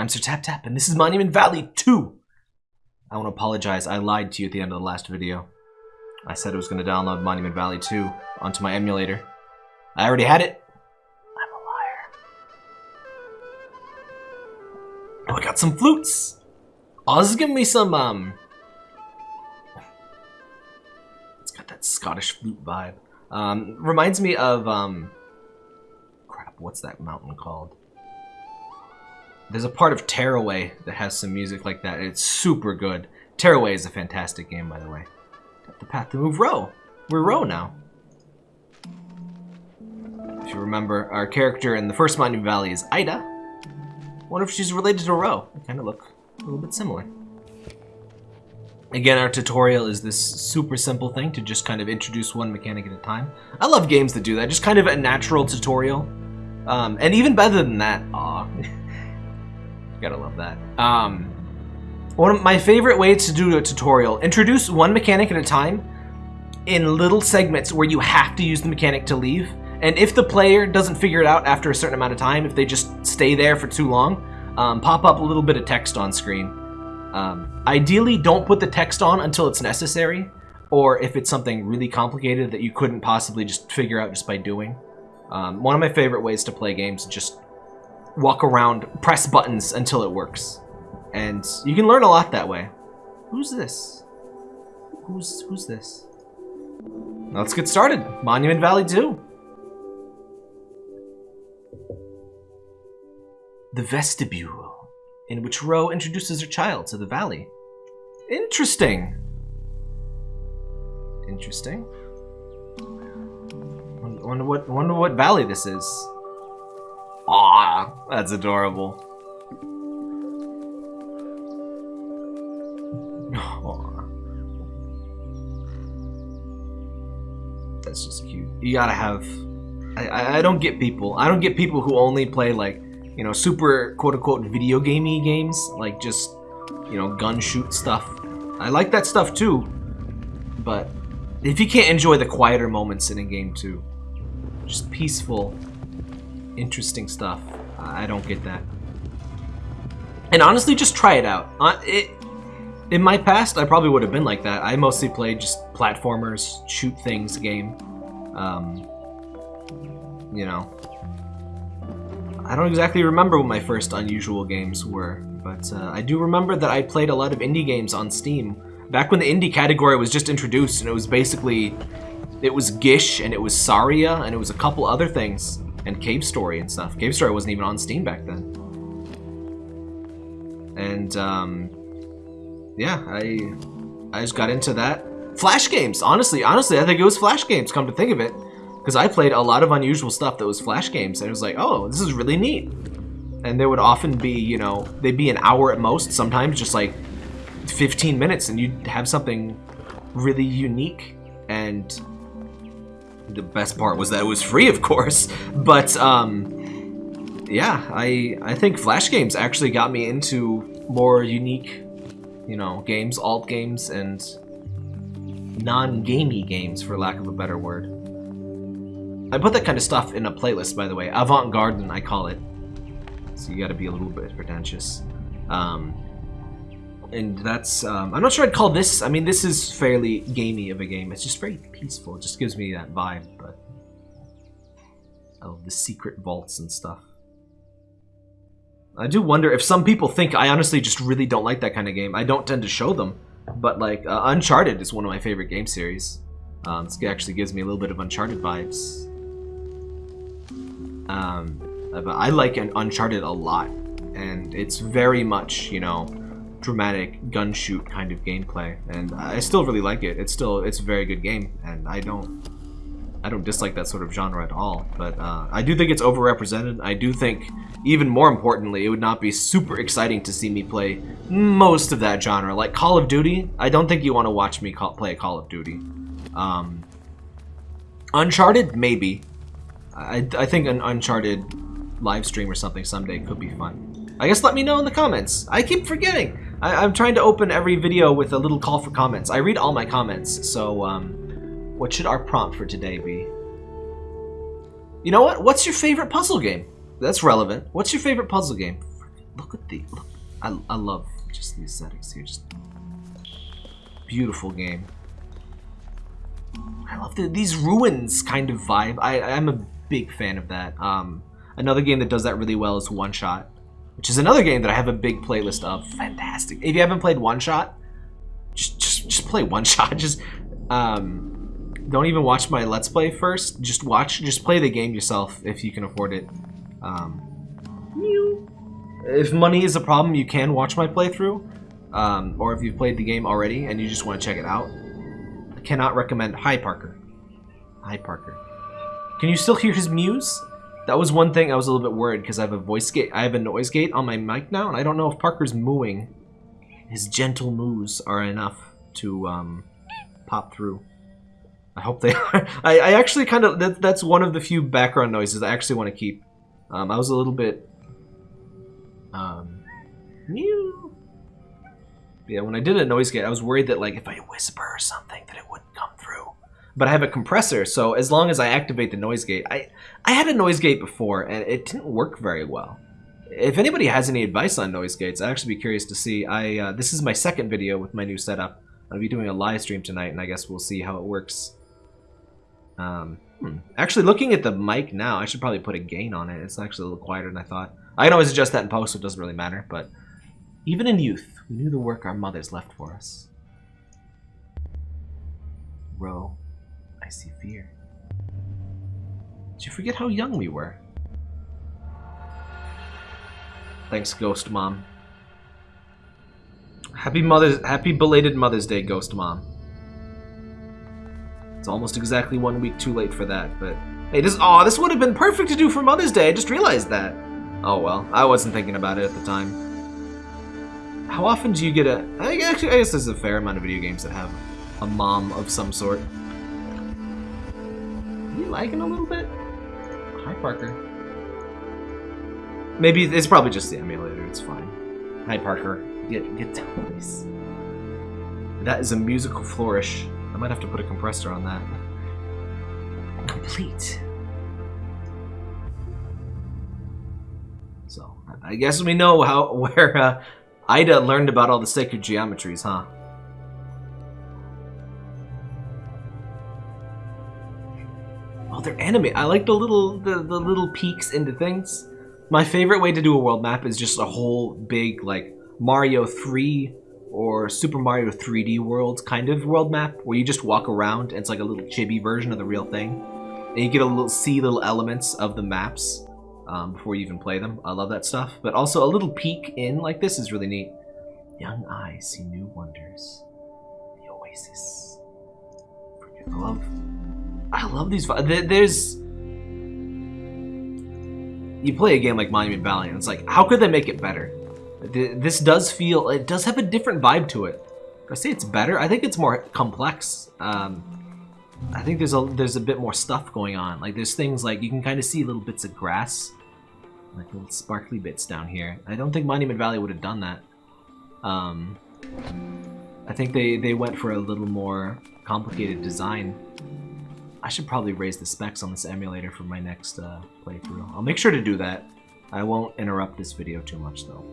I'm Sir Tap Tap, and this is Monument Valley 2. I want to apologize. I lied to you at the end of the last video. I said I was going to download Monument Valley 2 onto my emulator. I already had it. I'm a liar. Oh, I got some flutes. Oz, give me some, um... It's got that Scottish flute vibe. Um, reminds me of, um... Crap, what's that mountain called? There's a part of Tearaway that has some music like that. It's super good. Tearaway is a fantastic game, by the way. Got the path to move Ro. We're Ro now. If you remember, our character in the first Monument Valley is Ida. wonder if she's related to Ro. They kind of look a little bit similar. Again, our tutorial is this super simple thing to just kind of introduce one mechanic at a time. I love games that do that. Just kind of a natural tutorial. Um, and even better than that. Gotta love that. Um, one of my favorite ways to do a tutorial, introduce one mechanic at a time in little segments where you have to use the mechanic to leave. And if the player doesn't figure it out after a certain amount of time, if they just stay there for too long, um, pop up a little bit of text on screen. Um, ideally, don't put the text on until it's necessary, or if it's something really complicated that you couldn't possibly just figure out just by doing. Um, one of my favorite ways to play games is just walk around, press buttons until it works. And you can learn a lot that way. Who's this? Who's who's this? Let's get started. Monument Valley 2. The vestibule, in which Ro introduces her child to the valley. Interesting. Interesting. Wonder what wonder what valley this is. Ah, that's adorable. That's just cute. You gotta have. I, I don't get people. I don't get people who only play like, you know, super quote unquote video gamey games, like just, you know, gun shoot stuff. I like that stuff too, but if you can't enjoy the quieter moments in a game too, just peaceful, interesting stuff. I don't get that. And honestly, just try it out. Uh, it, in my past, I probably would have been like that. I mostly played just platformers, shoot things game. Um, you know. I don't exactly remember what my first unusual games were, but uh, I do remember that I played a lot of indie games on Steam. Back when the indie category was just introduced, and it was basically... It was Gish, and it was Saria, and it was a couple other things and Cave Story and stuff. Cave Story wasn't even on Steam back then. And um, yeah, I I just got into that. Flash games, honestly, honestly, I think it was Flash games. Come to think of it, because I played a lot of unusual stuff that was Flash games, and it was like, oh, this is really neat. And there would often be, you know, they'd be an hour at most. Sometimes just like 15 minutes, and you'd have something really unique and the best part was that it was free, of course. But um, yeah, I I think Flash games actually got me into more unique, you know, games, alt games, and non-gamey games, for lack of a better word. I put that kind of stuff in a playlist, by the way. Avant-garde, I call it. So you got to be a little bit pretentious. Um, and that's um, I'm not sure I'd call this. I mean, this is fairly gamey of a game. It's just very peaceful. It just gives me that vibe. But oh, the secret vaults and stuff. I do wonder if some people think I honestly just really don't like that kind of game. I don't tend to show them, but like uh, Uncharted is one of my favorite game series. Um, this actually gives me a little bit of Uncharted vibes. Um, but I like Uncharted a lot, and it's very much you know dramatic gun shoot kind of gameplay and I still really like it. It's still it's a very good game and I don't I don't dislike that sort of genre at all but uh, I do think it's overrepresented. I do think even more importantly it would not be super exciting to see me play most of that genre. Like Call of Duty I don't think you want to watch me call, play Call of Duty. Um, Uncharted maybe. I, I think an Uncharted live stream or something someday could be fun. I guess let me know in the comments. I keep forgetting. I, am trying to open every video with a little call for comments. I read all my comments, so um, what should our prompt for today be? You know what? What's your favorite puzzle game? That's relevant. What's your favorite puzzle game? look at the look. I I love just the aesthetics here. Just beautiful game. I love the, these ruins kind of vibe. I I'm a big fan of that. Um, another game that does that really well is One Shot, which is another game that I have a big playlist of. Fantastic. If you haven't played One Shot, just just just play One Shot. Just um, don't even watch my Let's Play first. Just watch. Just play the game yourself if you can afford it. Um, if money is a problem, you can watch my playthrough. Um, or if you've played the game already and you just want to check it out. I cannot recommend. Hi, Parker. Hi, Parker. Can you still hear his muse? That was one thing I was a little bit worried because I have a voice gate, I have a noise gate on my mic now, and I don't know if Parker's mooing. His gentle moos are enough to um, pop through. I hope they are. I, I actually kind of that, that's one of the few background noises I actually want to keep. Um, I was a little bit um. Yeah, when I did a noise gate, I was worried that like if I whisper or something that it wouldn't come through. But I have a compressor, so as long as I activate the noise gate, I I had a noise gate before and it didn't work very well. If anybody has any advice on noise gates, I'd actually be curious to see. I uh, this is my second video with my new setup. I'll be doing a live stream tonight, and I guess we'll see how it works. Um, hmm. Actually, looking at the mic now, I should probably put a gain on it. It's actually a little quieter than I thought. I can always adjust that in post, so it doesn't really matter, but even in youth, we knew the work our mothers left for us. Ro, I see fear. Did you forget how young we were? Thanks, Ghost Mom. Happy Mother's Happy belated Mother's Day, Ghost Mom. It's almost exactly one week too late for that, but hey, this oh, this would have been perfect to do for Mother's Day. I just realized that. Oh well, I wasn't thinking about it at the time. How often do you get a... I guess, I guess there's a fair amount of video games that have a mom of some sort. You lagging a little bit? Hi, Parker. Maybe it's probably just the emulator. It's fine. Hi, Parker. Get get down, please. That is a musical flourish. I might have to put a compressor on that. Complete. So I guess we know how where uh, Ida learned about all the sacred geometries, huh? Anime. I like the little the, the little peeks into things. My favorite way to do a world map is just a whole big like Mario 3 or Super Mario 3D World kind of world map where you just walk around and it's like a little chibi version of the real thing. And you get a little see little elements of the maps um, before you even play them. I love that stuff. But also a little peek in like this is really neat. Young eyes see new wonders. The Oasis. I love, I love these. There's, you play a game like Monument Valley, and it's like, how could they make it better? This does feel, it does have a different vibe to it. I say it's better. I think it's more complex. Um, I think there's a there's a bit more stuff going on. Like there's things like you can kind of see little bits of grass like little sparkly bits down here. I don't think Monument Valley would have done that. Um, I think they, they went for a little more complicated design. I should probably raise the specs on this emulator for my next uh, playthrough. I'll make sure to do that. I won't interrupt this video too much though.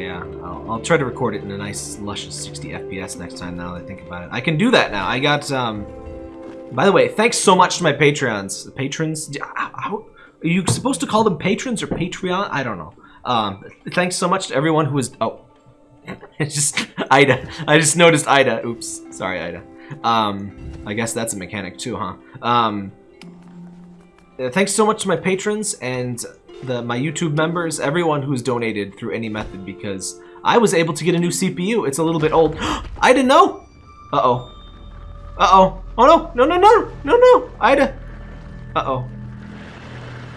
yeah, I'll, I'll, try to record it in a nice, luscious 60 FPS next time now that I think about it. I can do that now. I got, um, by the way, thanks so much to my Patreons. Patrons? How, are you supposed to call them patrons or Patreon? I don't know. Um, thanks so much to everyone who was... Oh. it's just Ida. I just noticed Ida. Oops. Sorry, Ida. Um, I guess that's a mechanic too, huh? Um, thanks so much to my patrons and the my YouTube members, everyone who's donated through any method because I was able to get a new CPU. It's a little bit old. I didn't know! Uh-oh. Uh-oh. Oh no! No, no, no! No, no! Ida! Uh-oh.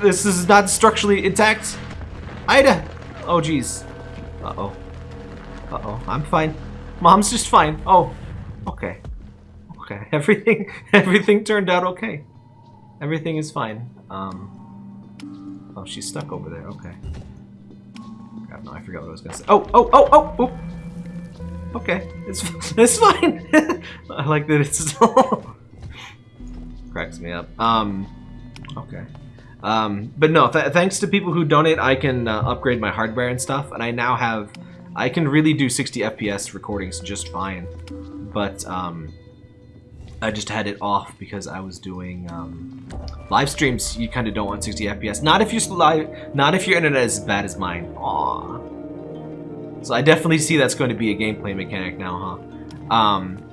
This is not structurally intact. Ida! Oh, jeez. Uh-oh. Uh-oh. I'm fine. Mom's just fine. Oh. Okay. Okay. Everything, everything turned out okay. Everything is fine. Um. Oh, she's stuck over there. Okay. God, no, I forgot what I was gonna say. Oh, oh, oh, oh, oh! Okay, it's it's fine. I like that it's cracks me up. Um, okay. Um, but no, th thanks to people who donate, I can uh, upgrade my hardware and stuff, and I now have, I can really do 60 FPS recordings just fine. But um, I just had it off because I was doing um, live streams. You kind of don't want 60 FPS. Not if you're live, not if your internet is as bad as mine. Aww. So I definitely see that's going to be a gameplay mechanic now, huh? Um,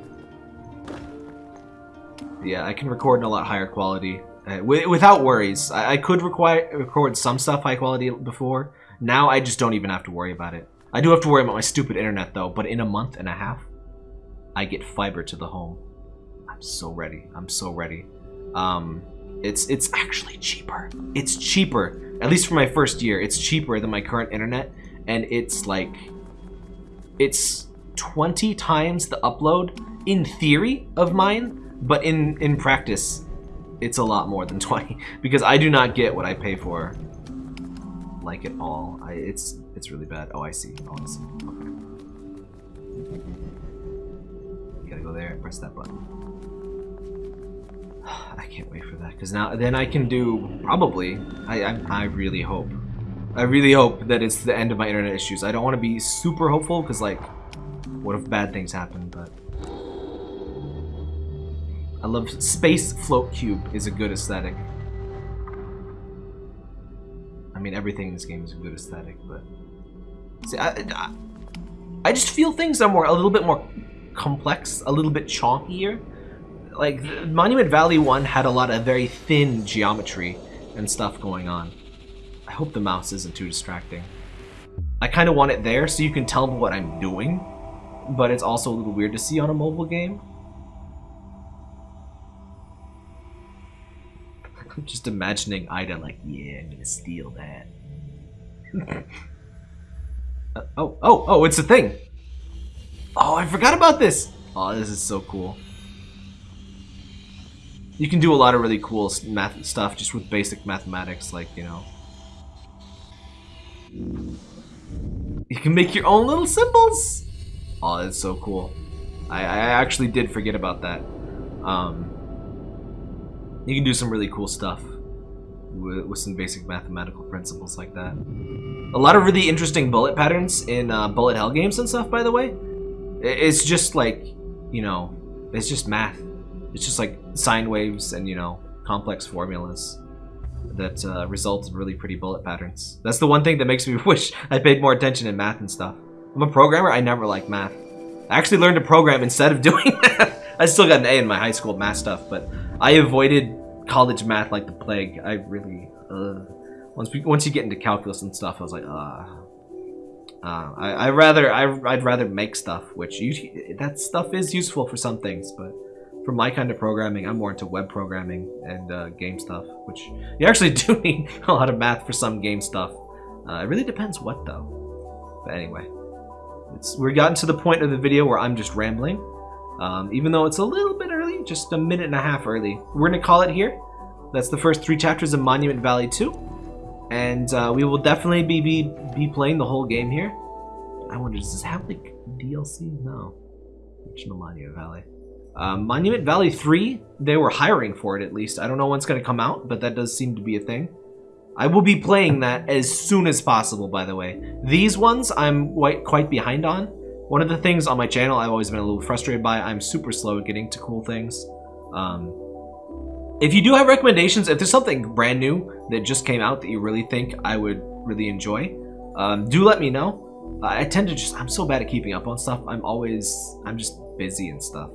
yeah, I can record in a lot higher quality. Uh, without worries. I, I could require, record some stuff high quality before. Now I just don't even have to worry about it. I do have to worry about my stupid internet though, but in a month and a half, I get fiber to the home. I'm so ready. I'm so ready. Um, it's it's actually cheaper. It's cheaper, at least for my first year. It's cheaper than my current internet, and it's like, it's 20 times the upload in theory of mine, but in in practice, it's a lot more than 20 because I do not get what I pay for like at all. I, it's it's really bad. Oh, I see. Oh, I see. Okay. You gotta go there and press that button. I can't wait for that because now then I can do probably. I, I I really hope. I really hope that it's the end of my internet issues. I don't want to be super hopeful because like, what if bad things happen? But I love Space Float Cube is a good aesthetic. I mean, everything in this game is a good aesthetic, but... See, I, I, I just feel things are more, a little bit more complex, a little bit chonkier. Like, Monument Valley 1 had a lot of very thin geometry and stuff going on. I hope the mouse isn't too distracting. I kind of want it there so you can tell me what I'm doing, but it's also a little weird to see on a mobile game. I'm just imagining Ida like, yeah, I'm gonna steal that. uh, oh, oh, oh, it's a thing! Oh, I forgot about this! Oh, this is so cool. You can do a lot of really cool math stuff just with basic mathematics, like, you know. You can make your own little symbols! Oh, that's so cool. I, I actually did forget about that. Um, you can do some really cool stuff with, with some basic mathematical principles like that. A lot of really interesting bullet patterns in uh, bullet hell games and stuff, by the way. It's just like, you know, it's just math. It's just like sine waves and, you know, complex formulas that uh, result in really pretty bullet patterns. That's the one thing that makes me wish I paid more attention in math and stuff. I'm a programmer, I never liked math. I actually learned to program instead of doing math. I still got an A in my high school math stuff, but I avoided college math like the plague. I really, once we, once you get into calculus and stuff, I was like, uh, uh I, I rather, I, I'd rather make stuff, which you, that stuff is useful for some things, but for my kind of programming, I'm more into web programming and uh, game stuff, which you actually do need a lot of math for some game stuff. Uh, it really depends what though. But anyway, it's, we're gotten to the point of the video where I'm just rambling. Um, even though it's a little bit early, just a minute and a half early. We're to call it here. That's the first three chapters of Monument Valley 2. And uh, we will definitely be, be, be playing the whole game here. I wonder, does this have like DLC? No. Original Monument Valley. Um, Monument Valley 3, they were hiring for it at least. I don't know when it's going to come out, but that does seem to be a thing. I will be playing that as soon as possible, by the way. These ones I'm quite, quite behind on. One of the things on my channel I've always been a little frustrated by, I'm super slow at getting to cool things. Um, if you do have recommendations, if there's something brand new that just came out that you really think I would really enjoy, um, do let me know. I tend to just, I'm so bad at keeping up on stuff. I'm always, I'm just busy and stuff.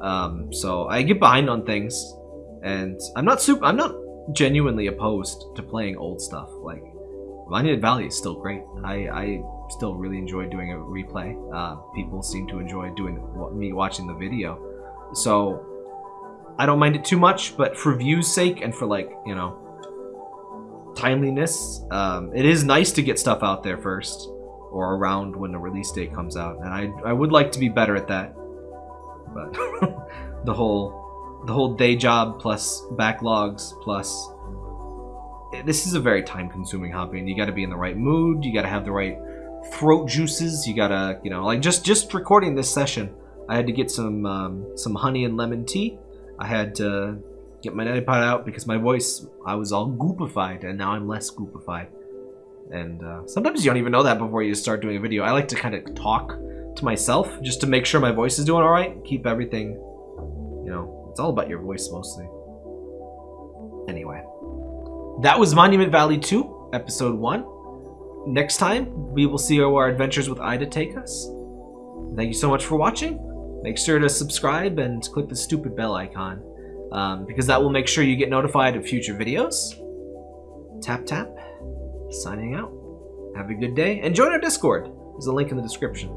Um, so I get behind on things and I'm not super, I'm not genuinely opposed to playing old stuff. Like, Monument Valley is still great. I, I still really enjoy doing a replay. Uh, people seem to enjoy doing me watching the video, so I don't mind it too much. But for views' sake and for like you know timeliness, um, it is nice to get stuff out there first or around when the release date comes out, and I I would like to be better at that. But the whole the whole day job plus backlogs plus this is a very time consuming hobby and you got to be in the right mood you got to have the right throat juices. You gotta, you know, like just just recording this session, I had to get some um, some honey and lemon tea. I had to get my neti pot out because my voice, I was all goopified, and now I'm less goopified. And uh, sometimes you don't even know that before you start doing a video. I like to kind of talk to myself just to make sure my voice is doing all right. Keep everything, you know, it's all about your voice mostly. Anyway, that was Monument Valley 2, episode 1. Next time, we will see where our adventures with Ida take us. Thank you so much for watching. Make sure to subscribe and click the stupid bell icon um, because that will make sure you get notified of future videos. Tap tap. Signing out. Have a good day and join our Discord. There's a link in the description.